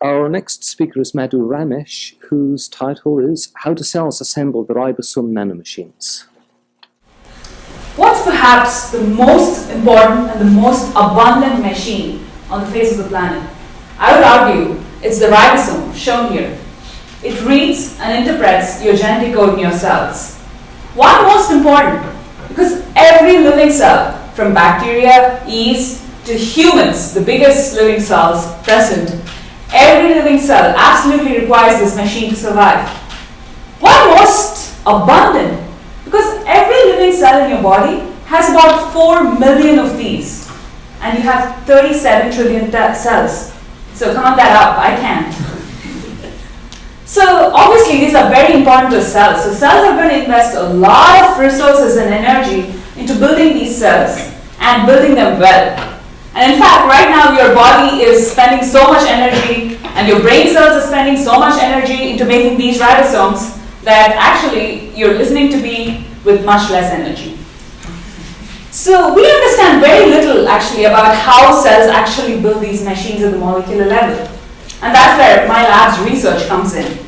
Our next speaker is Madhu Ramesh, whose title is How do Cells Assemble the Ribosome Nanomachines? What's perhaps the most important and the most abundant machine on the face of the planet? I would argue it's the ribosome, shown here. It reads and interprets your genetic code in your cells. Why most important? Because every living cell, from bacteria, yeast, to humans, the biggest living cells present, every living cell absolutely requires this machine to survive. Why most abundant? Because every living cell in your body has about 4 million of these. And you have 37 trillion cells. So count that up, I can't. so obviously these are very important to cells. So cells are going to invest a lot of resources and energy into building these cells and building them well. And in fact, right now your body is spending so much energy and your brain cells are spending so much energy into making these ribosomes that actually you're listening to me with much less energy. So we understand very little actually about how cells actually build these machines at the molecular level. And that's where my lab's research comes in.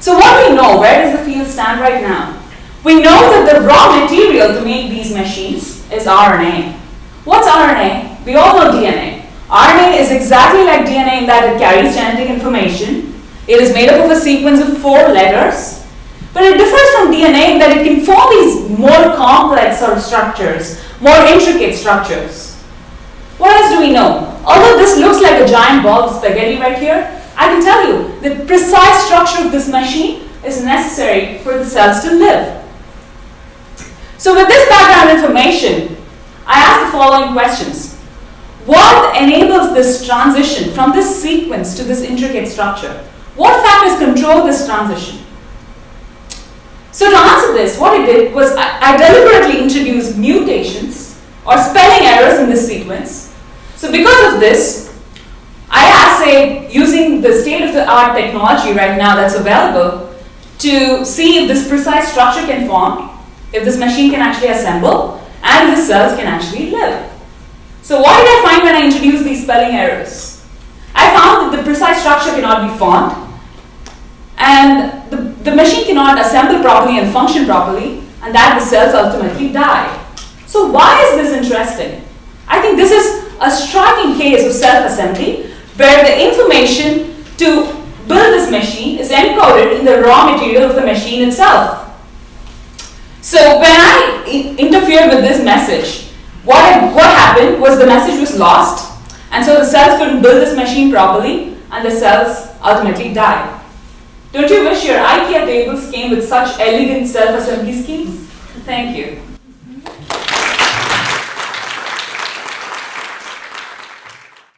So what do we know? Where does the field stand right now? We know that the raw material to make these machines is RNA. What's RNA? We all know DNA. RNA is exactly like DNA in that it carries genetic information. It is made up of a sequence of four letters. But it differs from DNA in that it can form these more complex sort of structures, more intricate structures. What else do we know? Although this looks like a giant ball of spaghetti right here, I can tell you the precise structure of this machine is necessary for the cells to live. So with this background information, following questions. What enables this transition from this sequence to this intricate structure? What factors control this transition? So to answer this, what I did was I, I deliberately introduced mutations or spelling errors in this sequence. So because of this, I assayed using the state-of-the-art technology right now that's available to see if this precise structure can form, if this machine can actually assemble, and the cells can actually live. So what did I find when I introduced these spelling errors? I found that the precise structure cannot be formed and the, the machine cannot assemble properly and function properly and that the cells ultimately die. So why is this interesting? I think this is a striking case of self-assembly where the information to build this machine is encoded in the raw material of the machine itself. So when I interfered with this message, what, what happened was the message was lost and so the cells couldn't build this machine properly and the cells ultimately died. Don't you wish your IKEA tables came with such elegant self-assembly schemes? Thank you.